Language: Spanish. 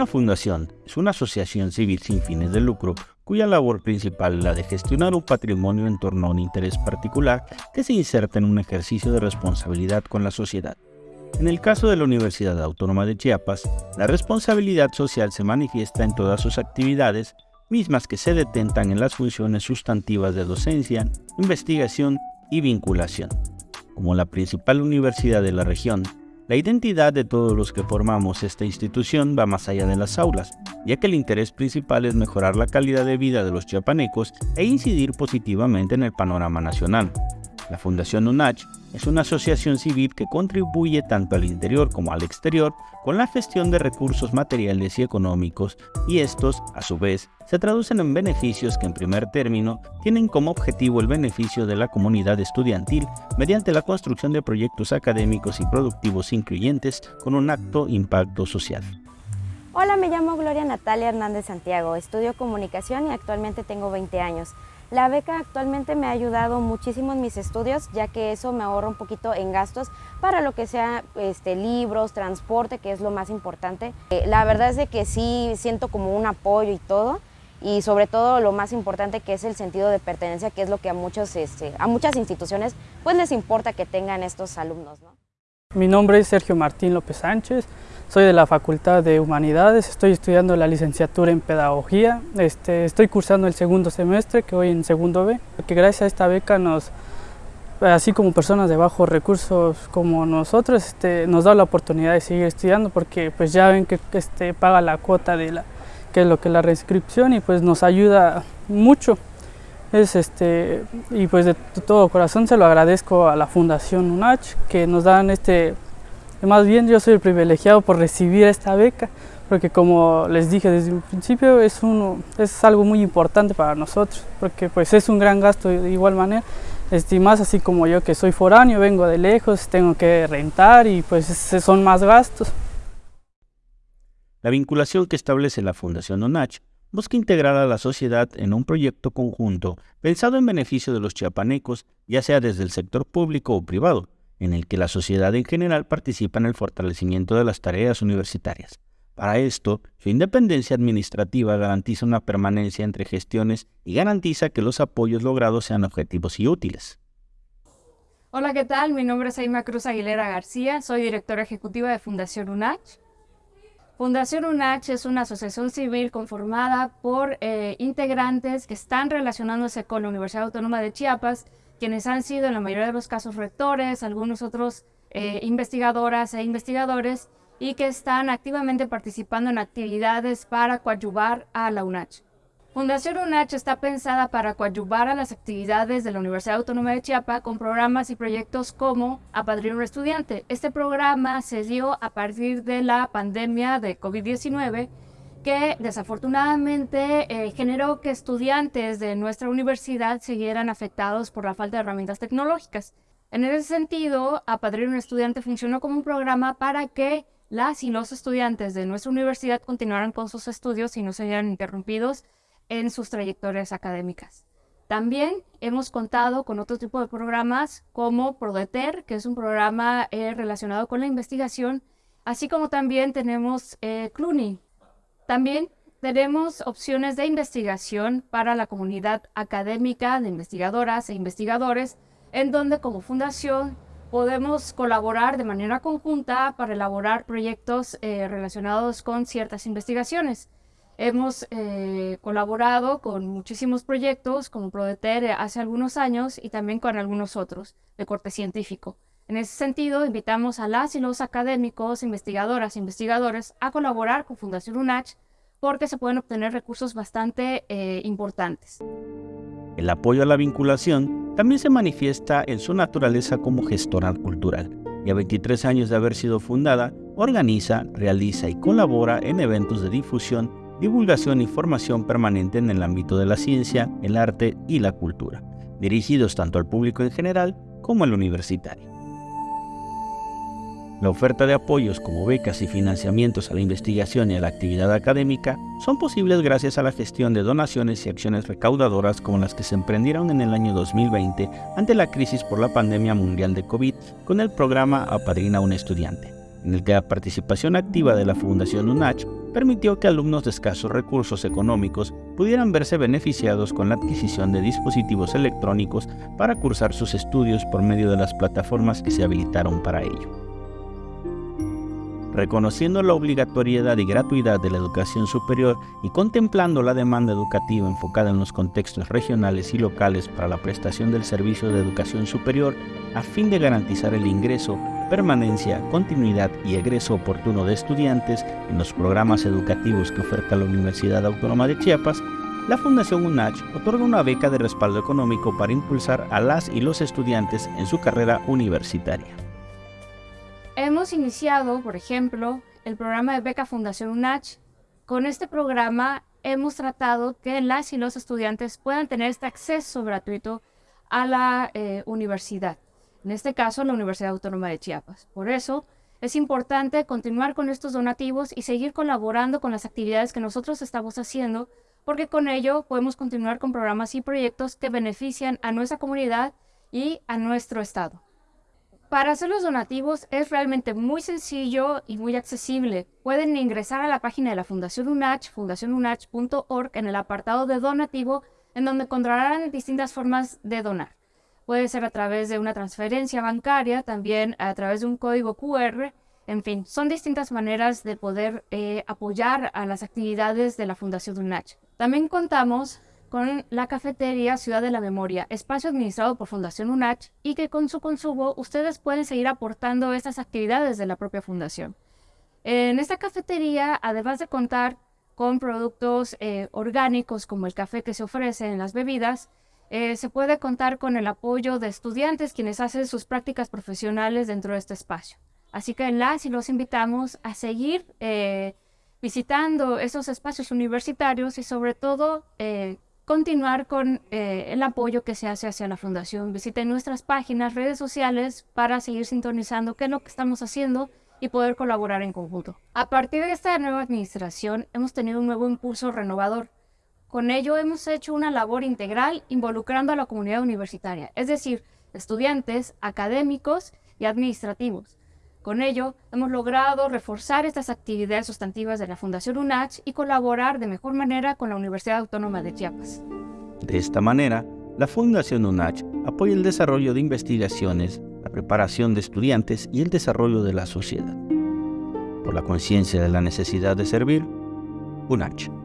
Una fundación es una asociación civil sin fines de lucro cuya labor principal es la de gestionar un patrimonio en torno a un interés particular que se inserta en un ejercicio de responsabilidad con la sociedad. En el caso de la Universidad Autónoma de Chiapas, la responsabilidad social se manifiesta en todas sus actividades, mismas que se detentan en las funciones sustantivas de docencia, investigación y vinculación. Como la principal universidad de la región, la identidad de todos los que formamos esta institución va más allá de las aulas, ya que el interés principal es mejorar la calidad de vida de los chiapanecos e incidir positivamente en el panorama nacional. La Fundación UNACH es una asociación civil que contribuye tanto al interior como al exterior con la gestión de recursos materiales y económicos y estos, a su vez, se traducen en beneficios que en primer término tienen como objetivo el beneficio de la comunidad estudiantil mediante la construcción de proyectos académicos y productivos incluyentes con un acto impacto social. Hola, me llamo Gloria Natalia Hernández Santiago, estudio comunicación y actualmente tengo 20 años. La beca actualmente me ha ayudado muchísimo en mis estudios, ya que eso me ahorra un poquito en gastos para lo que sea este, libros, transporte, que es lo más importante. Eh, la verdad es de que sí siento como un apoyo y todo, y sobre todo lo más importante que es el sentido de pertenencia, que es lo que a, muchos, este, a muchas instituciones pues les importa que tengan estos alumnos. Mi nombre es Sergio Martín López Sánchez, soy de la Facultad de Humanidades, estoy estudiando la licenciatura en Pedagogía, este, estoy cursando el segundo semestre, que voy en segundo B, que gracias a esta beca nos, así como personas de bajos recursos como nosotros, este, nos da la oportunidad de seguir estudiando porque pues ya ven que este, paga la cuota de la, que es lo que es la reinscripción y pues nos ayuda mucho. Es este, y pues de todo corazón se lo agradezco a la Fundación UNACH que nos dan este más bien yo soy el privilegiado por recibir esta beca, porque como les dije desde un principio, es, algo muy importante para nosotros, porque pues es un gran gasto de igual manera, este, más así como yo que soy foráneo, vengo de lejos, tengo que rentar y pues son más gastos. La vinculación que establece la Fundación ONACH busca integrar a la sociedad en un proyecto conjunto pensado en beneficio de los chiapanecos, ya sea desde el sector público o privado, en el que la sociedad en general participa en el fortalecimiento de las tareas universitarias. Para esto, su independencia administrativa garantiza una permanencia entre gestiones y garantiza que los apoyos logrados sean objetivos y útiles. Hola, ¿qué tal? Mi nombre es Aima Cruz Aguilera García, soy directora ejecutiva de Fundación UNACH. Fundación UNACH es una asociación civil conformada por eh, integrantes que están relacionándose con la Universidad Autónoma de Chiapas quienes han sido en la mayoría de los casos rectores, algunos otros eh, investigadoras e investigadores, y que están activamente participando en actividades para coadyuvar a la UNACH. Fundación UNACH está pensada para coadyuvar a las actividades de la Universidad Autónoma de Chiapas con programas y proyectos como Apadrino un Estudiante. Este programa se dio a partir de la pandemia de COVID-19 que desafortunadamente eh, generó que estudiantes de nuestra universidad siguieran afectados por la falta de herramientas tecnológicas. En ese sentido, Apadrino un Estudiante funcionó como un programa para que las y los estudiantes de nuestra universidad continuaran con sus estudios y no se vieran interrumpidos en sus trayectorias académicas. También hemos contado con otro tipo de programas como Prodeter, que es un programa eh, relacionado con la investigación, así como también tenemos eh, también tenemos opciones de investigación para la comunidad académica de investigadoras e investigadores, en donde como fundación podemos colaborar de manera conjunta para elaborar proyectos eh, relacionados con ciertas investigaciones. Hemos eh, colaborado con muchísimos proyectos como Prodeter hace algunos años y también con algunos otros de corte científico. En ese sentido, invitamos a las y los académicos, investigadoras e investigadores a colaborar con Fundación UNACH porque se pueden obtener recursos bastante eh, importantes. El apoyo a la vinculación también se manifiesta en su naturaleza como gestora cultural y a 23 años de haber sido fundada, organiza, realiza y colabora en eventos de difusión, divulgación y formación permanente en el ámbito de la ciencia, el arte y la cultura, dirigidos tanto al público en general como al universitario. La oferta de apoyos como becas y financiamientos a la investigación y a la actividad académica son posibles gracias a la gestión de donaciones y acciones recaudadoras como las que se emprendieron en el año 2020 ante la crisis por la pandemia mundial de COVID con el programa Apadrina un estudiante. en el que la participación activa de la Fundación UNACH permitió que alumnos de escasos recursos económicos pudieran verse beneficiados con la adquisición de dispositivos electrónicos para cursar sus estudios por medio de las plataformas que se habilitaron para ello. Reconociendo la obligatoriedad y gratuidad de la educación superior y contemplando la demanda educativa enfocada en los contextos regionales y locales para la prestación del servicio de educación superior, a fin de garantizar el ingreso, permanencia, continuidad y egreso oportuno de estudiantes en los programas educativos que oferta la Universidad Autónoma de Chiapas, la Fundación UNACH otorga una beca de respaldo económico para impulsar a las y los estudiantes en su carrera universitaria. Hemos iniciado, por ejemplo, el programa de beca Fundación UNACH. Con este programa hemos tratado que las y los estudiantes puedan tener este acceso gratuito a la eh, universidad, en este caso la Universidad Autónoma de Chiapas. Por eso es importante continuar con estos donativos y seguir colaborando con las actividades que nosotros estamos haciendo, porque con ello podemos continuar con programas y proyectos que benefician a nuestra comunidad y a nuestro estado. Para hacer los donativos es realmente muy sencillo y muy accesible. Pueden ingresar a la página de la Fundación UNACH, fundacionunach.org, en el apartado de donativo, en donde encontrarán distintas formas de donar. Puede ser a través de una transferencia bancaria, también a través de un código QR, en fin, son distintas maneras de poder eh, apoyar a las actividades de la Fundación UNACH. También contamos con la cafetería Ciudad de la Memoria, espacio administrado por Fundación UNACH y que con su consumo ustedes pueden seguir aportando estas actividades de la propia fundación. En esta cafetería, además de contar con productos eh, orgánicos como el café que se ofrece en las bebidas, eh, se puede contar con el apoyo de estudiantes quienes hacen sus prácticas profesionales dentro de este espacio. Así que las y los invitamos a seguir eh, visitando esos espacios universitarios y sobre todo continuar con eh, el apoyo que se hace hacia la fundación. Visiten nuestras páginas, redes sociales para seguir sintonizando qué es lo que estamos haciendo y poder colaborar en conjunto. A partir de esta nueva administración hemos tenido un nuevo impulso renovador. Con ello hemos hecho una labor integral involucrando a la comunidad universitaria, es decir, estudiantes, académicos y administrativos. Con ello, hemos logrado reforzar estas actividades sustantivas de la Fundación UNACH y colaborar de mejor manera con la Universidad Autónoma de Chiapas. De esta manera, la Fundación UNACH apoya el desarrollo de investigaciones, la preparación de estudiantes y el desarrollo de la sociedad. Por la conciencia de la necesidad de servir, UNACH.